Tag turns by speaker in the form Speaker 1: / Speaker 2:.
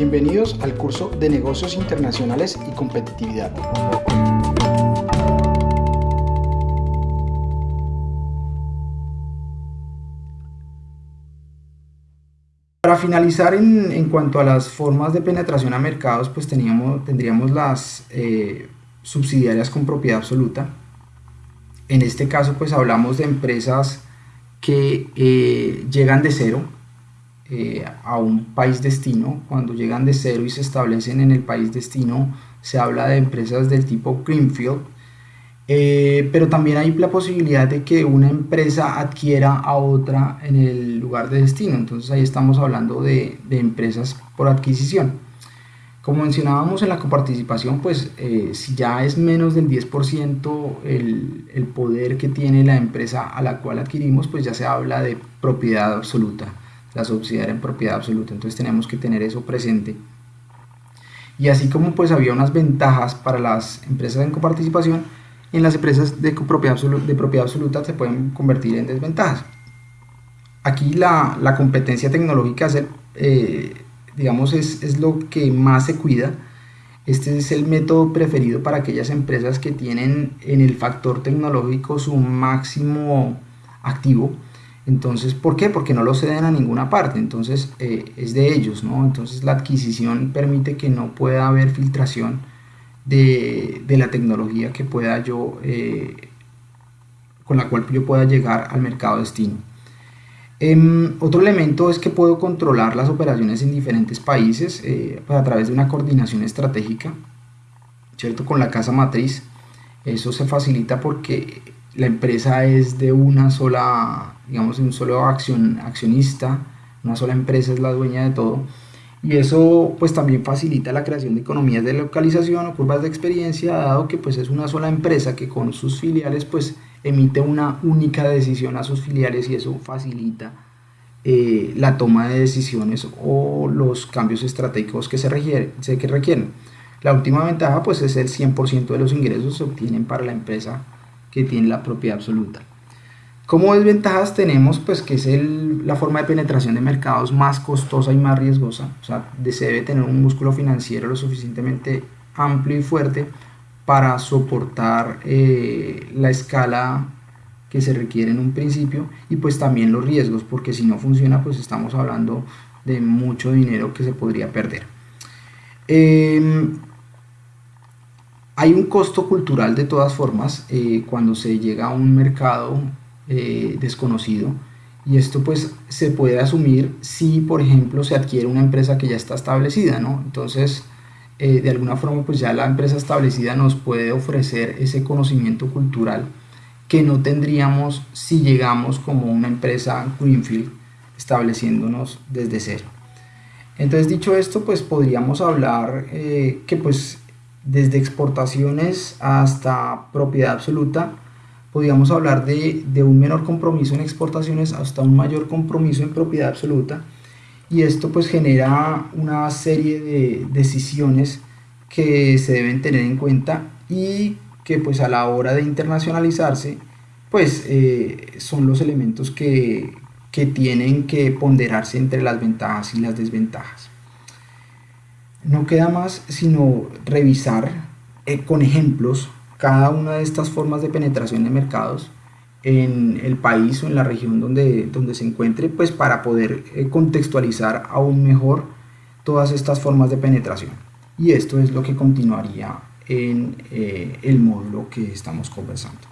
Speaker 1: Bienvenidos al curso de Negocios Internacionales y Competitividad. Para finalizar en, cuanto a las formas de penetración a mercados, pues teníamos, tendríamos las eh, subsidiarias con propiedad absoluta. En este caso pues hablamos de empresas que eh, llegan de cero, eh, a un país destino, cuando llegan de cero y se establecen en el país destino, se habla de empresas del tipo Greenfield, eh, pero también hay la posibilidad de que una empresa adquiera a otra en el lugar de destino, entonces ahí estamos hablando de, empresas por adquisición. Como mencionábamos en la coparticipación, pues eh, si ya es menos del 10% el, el poder que tiene la empresa a la cual adquirimos, pues ya se habla de propiedad absoluta la subsidiaria en propiedad absoluta. Entonces tenemos que tener eso presente. Y así como pues había unas ventajas para las empresas en coparticipación, en las empresas de propiedad, absoluta, de propiedad absoluta se pueden convertir en desventajas. Aquí la, la competencia tecnológica es, eh, digamos, es, es lo que más se cuida. Este es el método preferido para aquellas empresas que tienen en el factor tecnológico su máximo activo entonces, ¿por qué? Porque no lo ceden a ninguna parte, entonces eh, es de ellos, ¿no? Entonces la adquisición permite que no pueda haber filtración de, la tecnología que pueda yo, eh, con la cual yo pueda llegar al mercado destino. Em, otro elemento es que puedo controlar las operaciones en diferentes países eh, pues, a través de una coordinación estratégica, ¿cierto? Con la casa matriz. Eso se facilita porque la empresa es de una sola, digamos, un solo accionista, una sola empresa es la dueña de todo. Y eso pues también facilita la creación de economías de localización o curvas de experiencia, dado que pues es una sola empresa que con sus filiales pues emite una única decisión a sus filiales y eso facilita eh, la toma de decisiones o los cambios estratégicos que se, requieren, que requieren. La última ventaja pues es el 100% de los ingresos se obtienen para la empresa que tiene la propiedad absoluta. Como desventajas tenemos pues que es la forma de penetración de mercados más costosa y más riesgosa, o sea, se debe tener un músculo financiero lo suficientemente amplio y fuerte para soportar eh, la escala que se requiere en un principio y pues también los riesgos, porque si no funciona pues estamos hablando de mucho dinero que se podría perder. Em, hay un costo cultural de todas formas eh, cuando se llega a un mercado eh, desconocido y esto pues se puede asumir si por ejemplo se adquiere una empresa que ya está establecida, ¿no? Entonces eh, de alguna forma pues ya la empresa establecida nos puede ofrecer ese conocimiento cultural que no tendríamos si llegamos como una empresa Greenfield estableciéndonos desde cero. Entonces dicho esto pues podríamos hablar que pues desde exportaciones hasta propiedad absoluta, podríamos hablar de, un menor compromiso en exportaciones hasta un mayor compromiso en propiedad absoluta y esto pues genera una serie de decisiones que se deben tener en cuenta y que pues a la hora de internacionalizarse pues eh, son los elementos que, que tienen que ponderarse entre las ventajas y las desventajas. No queda más sino revisar eh, con ejemplos cada una de estas formas de penetración de mercados en el país o en la región donde, donde se encuentre, pues para poder eh, contextualizar aún mejor todas estas formas de penetración. Y esto es lo que continuaría en eh, el módulo que estamos conversando.